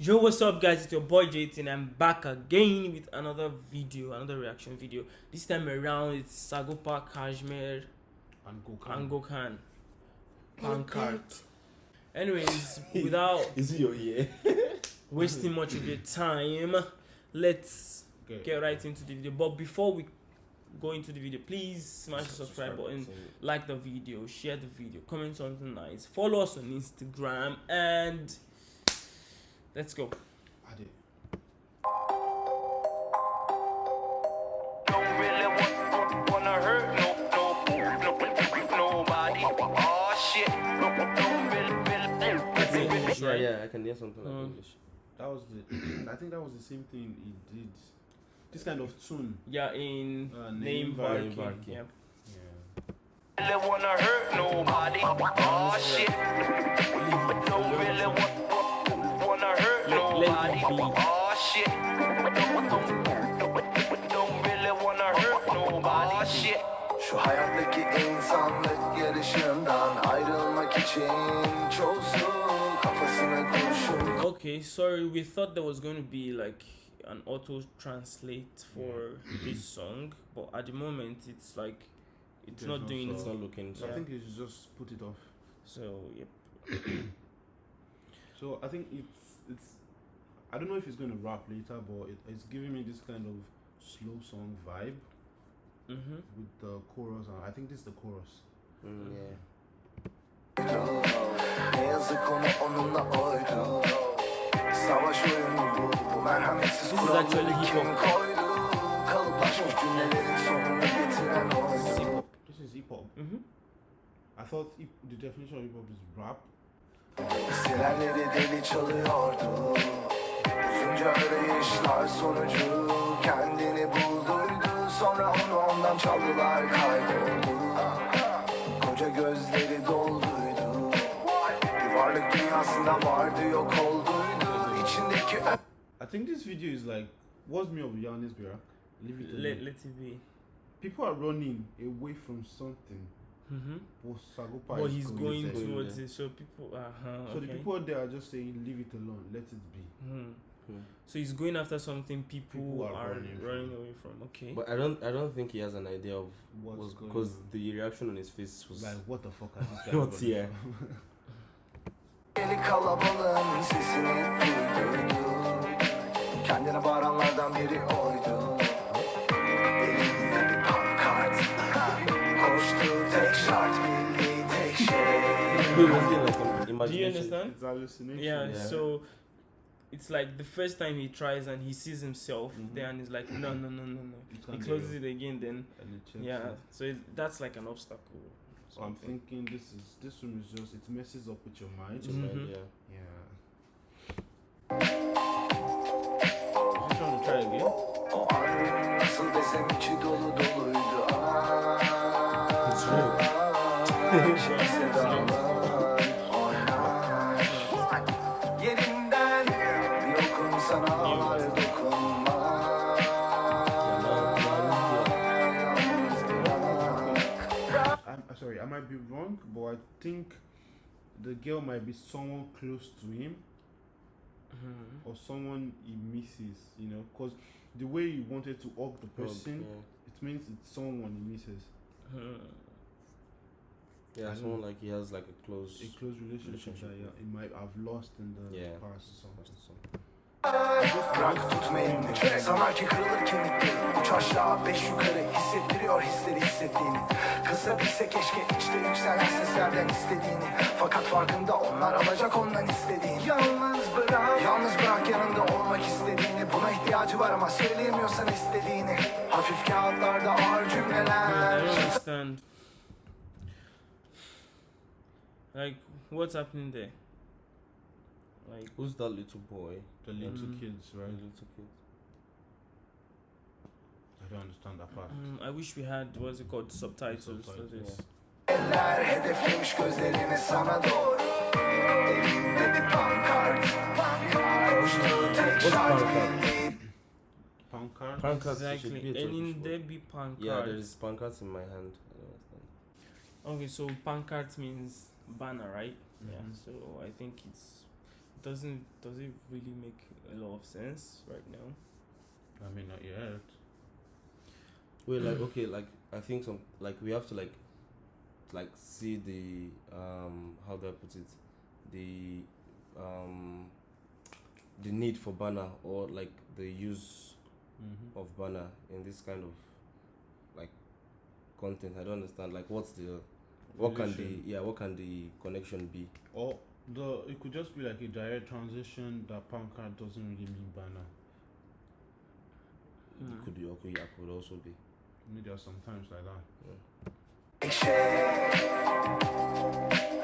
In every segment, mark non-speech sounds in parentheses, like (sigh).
Yo, what's up, guys? It's your boy JT, and I'm back again with another video, another reaction video. This time around, it's Sagopa Kajmer and Gokhan. and Gokhan Pancart. Anyways, (laughs) without Is it your ear? (laughs) wasting much of your time, let's Okay. get right into the video. But before we go into the video, please smash the subscribe button, like the video, share the video, comment something nice, follow us on Instagram, and let's go. Really, English, Yeah, right? yeah, I can hear something like Mm. English. That was the. I think that was the same thing he did. This kind of tune. Yeah, in Uh, name Neyim Var Ki. Varky. Yeah. really wanna hurt nobody. Oh shit. Don't really want, wanna hurt Let- let it nobody. be. Oh shit. Don't, don't, don't really wanna hurt nobody. Oh shit. Şu hayattaki insanlık yarışından ayrılmak için çoğusu kafasına kurşun Okay, sorry, we thought there was going to be like an auto translate for this song, but at the moment it's like it's There's not no doing It's it. song. not looking. So Yeah. I think you should just put it off. So yep. (coughs) So I think it's it's. I don't know if he's going to rap later, but it, it's giving me this kind of slow song vibe Mm-hmm. with the chorus. And I think this is the chorus. Mm, yeah. Ne yazık onu onunla oydu Savaş oyunu bu, bu merhametsiz This is actually kuralları hip hop. koydu Kalıplaşmış cümlelerin sonunu This is hip hop. Mm-hmm. I thought hip, the definition of hip hop is rap. Sirenleri deli çalıyordu Uzunca arayışlar sonucu Kendini bulduydu Sonra onu ondan çaldılar kayboldu Koca gözleri dolduydu Bir varlık dünyasında vardı yok olduydu İçindeki I think this video is like, what's me of Yanis Birak? Leave it Let, alone. let it be. People are running away from something. Mm-hmm. But Sagopa But he's going going to- towards there. it, so people. Uh-huh, So the people there are just saying, leave it alone, let it be. Hmm. Hmm. So he's going after something people, People are are, running running, from. away from. Okay. But I don't. I don't think he has an idea of What's was going because the reaction on his face was. Like, what the fuck are these guys What, running yeah. kalabalığın sesini duyduydu Kendine bağıranlardan biri oydu (laughs) like an Do you understand? it's hallucination. yeah, Yeah. so it's like the first time he tries and he sees himself Mhm. there and he's like no no no no no It he closes it again then And it yeah it. so it, that's like an obstacle So I'm thinking this is this one is just it messes up with your mind. It's a mind, Mhm. yeah. Yeah. Just trying to try again. I'm uh, sorry, I might be wrong, but I think the girl might be someone close to him Mhm. or someone he misses. You know, because the way he wanted to hug the person, it means it's someone he misses. Yeah, I someone like he has like a close. A close relationship, Relationship. that yeah, he might have lost in the Yeah. past or something. Bırak tutma elini Sanar ki kırılır kemikleri Üç aşağı beş yukarı Hissettiriyor hisleri hissettiğini Kısa bilse keşke içte yükselen seslerden istediğini Fakat farkında onlar alacak ondan istediğini Yalnız bırak Yalnız bırak yanında olmak istediğini Buna ihtiyacı var ama söyleyemiyorsan istediğini. Hafif kağıtlarda ağır cümleler like what's happening there like Who's that little boy? The little Mm. kids, The little kids. I don't understand that part. mm, I wish we had what's it called subtitles for this Eller hedeflemiş gözlerini sana doğru Elinde bir pankart Koştuğu tek şart bildiği Pancart. Pancart exactly be a elinde bir pankart Yeah, there is pancart in my hand. I don't okay so pancart means banner right yeah Mhm. so I think it's doesn't does it really make a lot of sense right now? I mean, not yet. We're like (clears throat) okay, like I think some like we have to like like see the um how do I put it the um the need for banner or like the use Mm-hmm. of banner in this kind of like content. I don't understand. Like what's the what can the yeah what can the connection be? Or the it could just be like a direct transition that pankart doesn't really mean banner. Hmm. It could be okay. Yeah, could also be. Maybe there are sometimes like that. Take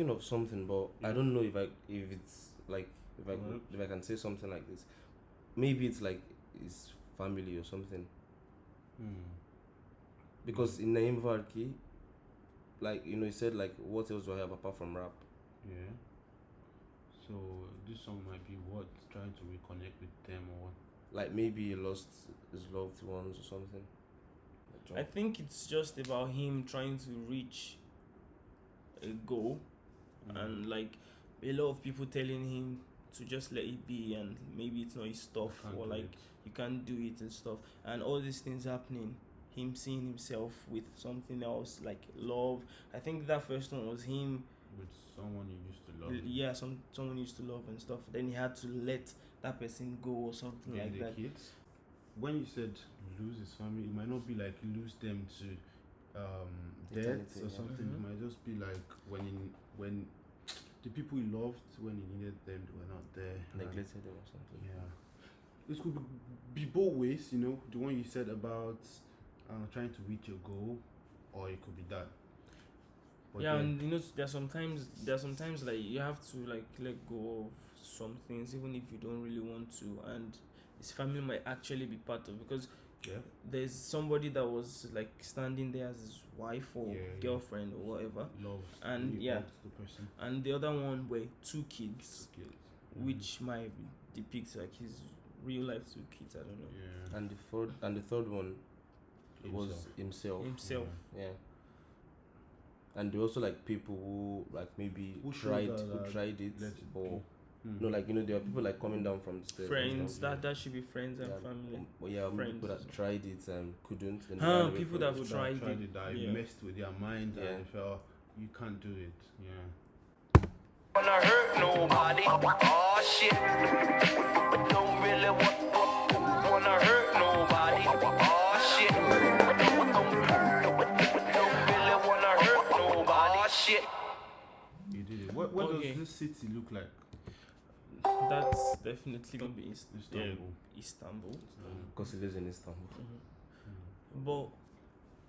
thinking of something, but I don't know if I if it's like if I could, What? if I can say something like this. Maybe it's like his family or something. Hmm. Because in Neyim Var Ki, like you know, he said like, what else do I have apart from rap? Yeah. So this song might be what trying to reconnect with them or what? Like maybe he lost his loved ones or something. I think it's just about him trying to reach a goal and mm. like a lot of people telling him to just let it be and maybe it's not his stuff or like it. you can't do it and stuff and all these things happening him seeing himself with something else like love i think that first one was him with someone you used to love. yeah some someone used to love and stuff then he had to let that person go or something like the that kids. When you said lose his family, it might not be like lose them to um, death Eternity, or yeah. something. It Mhm. might just be like when he, when the people he loved when he needed them they were not there. and- neglected him or something. Yeah. It could be, be both ways, you know. The one you said about uh, trying to reach your goal, or it could be that. But yeah then- and you know there's sometimes there's sometimes like you have to like let go of some things even if you don't really want to and his family might actually be part of because yeah. there's somebody that was like standing there as his wife or Yeah, yeah. girlfriend or whatever love And, really yeah. the person. and the other one were two kids Guilt. Mm. which might depict like his real life two kids i don't know yeah. And the third and the third one was Himself. himself. himself Yeah. And there also like people who like maybe Who tried that, who tried it, let it or be. Mm. no, like you know there are people like coming down from the stairs. friends that that should be friends and yeah, family um, well, yeah, maybe people friends. that tried it and couldn't. Then Huh, ran people that have tried it, it, that yeah. messed with their mind Yeah. and felt you can't do it. Yeah. wanna hurt nobody. Oh shit. Don't really want, wanna hurt nobody. Oh shit. Don't, don't really wanna hurt nobody. Oh shit. You did it. What what Okay. does this city look like? That's definitely gonna be Ist- yeah, Istanbul. istanbul Because he lives in Istanbul. Mm-hmm. But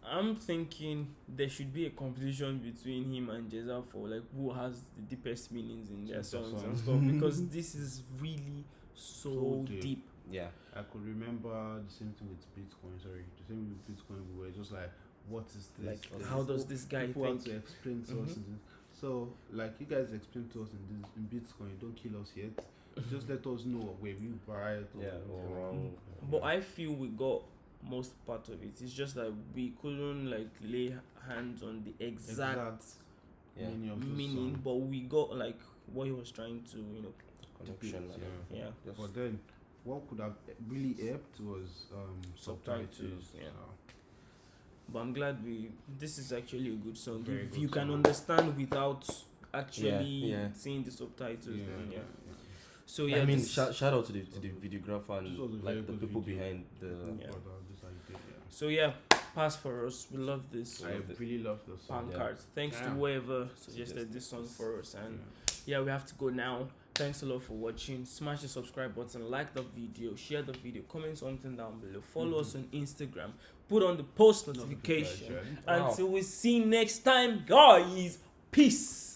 I'm thinking there should be a competition between him and Ceza for like who has the deepest meanings in their Deepest songs and stuff because (laughs) this is really so, So deep. deep. Yeah. I could remember the same thing with Bitcoin. Sorry, the same with Bitcoin. We were just like, what is this? Like how does this guy people have think? to explain to us? Mm-hmm. And this. So, like you guys explained to us in this in Bitcoin, don't kill us yet. (laughs) Just let us know where we buy it. Yeah, or wrong. But I feel we got most part of it. It's just that we couldn't like lay hands on the exact, exact Yeah. meaning of meaning, but we got like what he was trying to, you know, Connection. Yeah. yeah. Just- But then, what could have really helped was um, subtitles. Subtitles, yeah. So, But I'm glad we. This is actually a good song. Very if good you can understand without actually yeah. seeing the subtitles, yeah, then yeah. yeah, So yeah, I mean, this- shout, shout out to the to the videographer and This was a very like the people video. behind the. Yeah. But, this I did, yeah. so yeah, pass for us. We love this I love it. really love the song. Yeah. pancart. Thanks to Yeah. whoever suggested Suggested this song for us, and Yeah. yeah, we have to go now. Thanks a lot for watching. Smash the subscribe button, like the video, share the video, comment something down below. Follow us on Instagram. Put on the post notification. Notification. Wow. Until we see next time, guys. Peace.